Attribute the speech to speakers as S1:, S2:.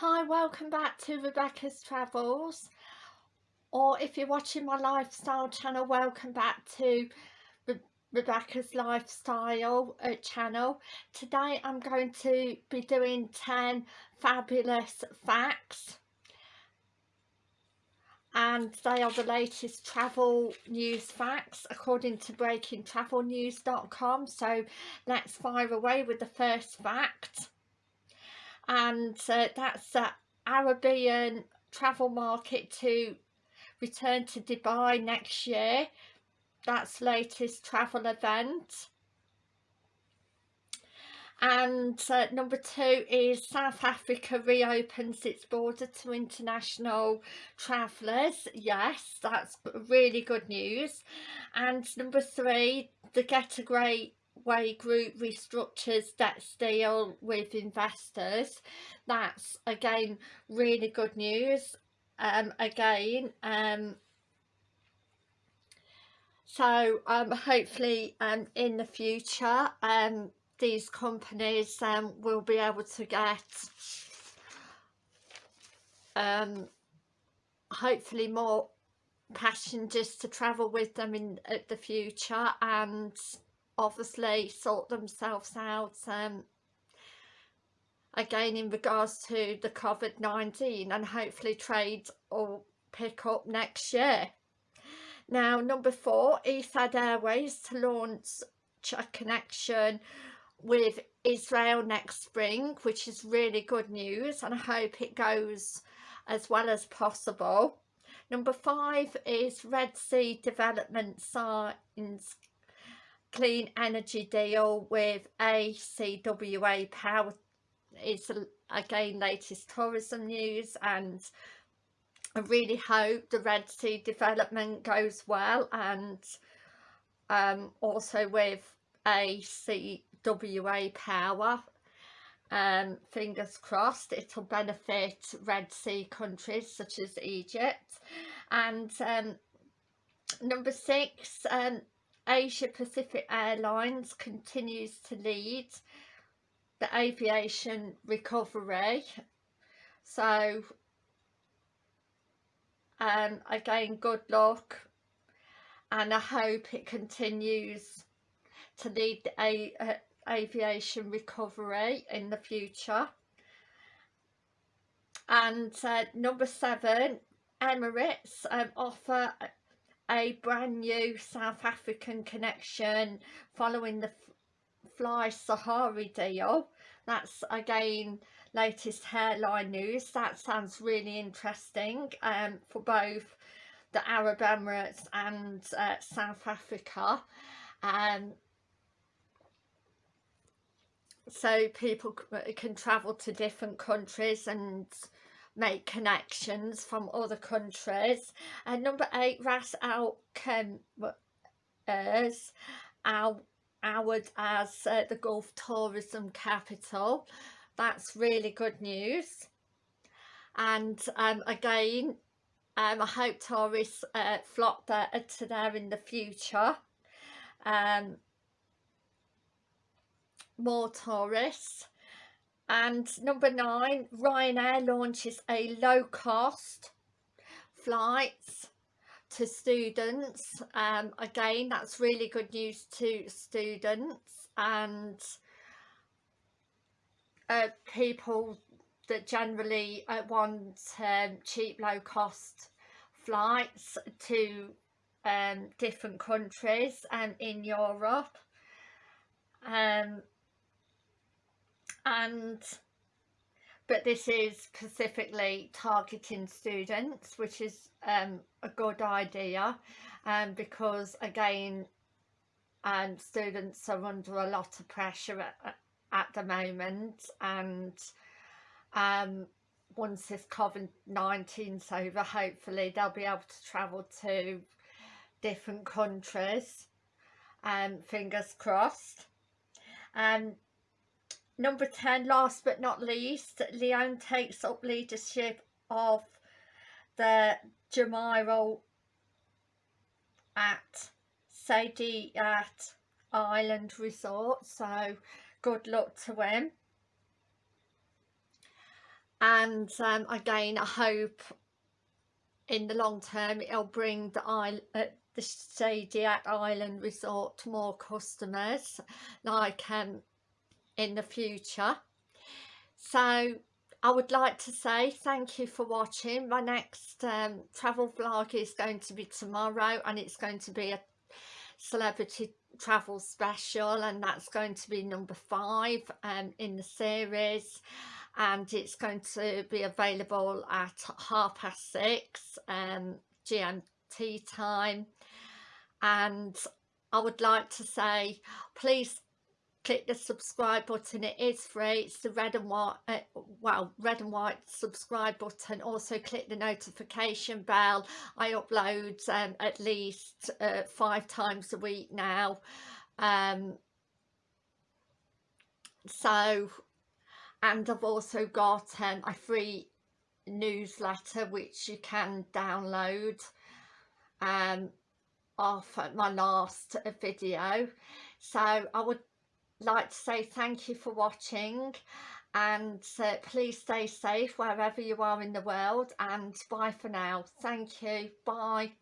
S1: Hi, welcome back to Rebecca's Travels. Or if you're watching my lifestyle channel, welcome back to Re Rebecca's Lifestyle uh, channel. Today I'm going to be doing 10 fabulous facts. And they are the latest travel news facts according to breakingtravelnews.com so let's fire away with the first fact and uh, that's the Arabian travel market to return to Dubai next year. That's latest travel event. And uh, number two is South Africa reopens its border to international travellers yes that's really good news. And number three the Get a Great Way Group restructures debt deal with investors. That's again really good news. Um again um so um hopefully um in the future um these companies um, will be able to get um, hopefully more passengers to travel with them in the future and obviously sort themselves out um, again in regards to the COVID-19 and hopefully trade will pick up next year. Now number four, Etihad Airways to launch a connection with Israel next spring which is really good news and I hope it goes as well as possible. Number five is Red Sea Development signs clean energy deal with ACWA Power. It's again latest tourism news and I really hope the Red Sea development goes well and um, also with ACWA power um, fingers crossed it'll benefit Red Sea countries such as Egypt and um, number six um, Asia Pacific Airlines continues to lead the aviation recovery. So um, again good luck and I hope it continues to lead the a, a aviation recovery in the future. And uh, number seven Emirates um, offer a brand new South African connection following the FlySafair deal. That's again latest hairline news. That sounds really interesting um, for both the Arab Emirates and uh, South Africa. Um, so people can travel to different countries and make connections from other countries. And number eight Ras Al Khaimah's Award as uh, the Gulf tourism capital. That's really good news. And um, again um, I hope tourists uh, flock there to there in the future. Um, more tourists and number nine Ryanair launches a low-cost flights to students. Um, again that's really good news to students and uh, people that generally uh, want um, cheap low-cost flights to um, different countries and in Europe. Um, and but this is specifically targeting students which is um, a good idea um, because again um, students are under a lot of pressure at, at the moment and um, once this COVID-19's over hopefully they'll be able to travel to different countries um, fingers crossed. Um, Number 10, last but not least, Leon takes up leadership of the Jumeirah at Saadiyat Island Resort. So good luck to him. and um, again I hope in the long term it'll bring the island uh, the Shadiac Island Resort more customers like um in the future. So I would like to say thank you for watching. My next um, travel vlog is going to be tomorrow and it's going to be a celebrity travel special and that's going to be number five um, in the series. And it's going to be available at half past six um, GMT time. And I would like to say please click the subscribe button it is free it's the red and white uh, well red and white subscribe button also click the notification bell I upload um, at least uh, five times a week now um, so and I've also got um, a free newsletter which you can download um, off my last video so I would like to say thank you for watching and uh, please stay safe wherever you are in the world and bye for now. Thank you. Bye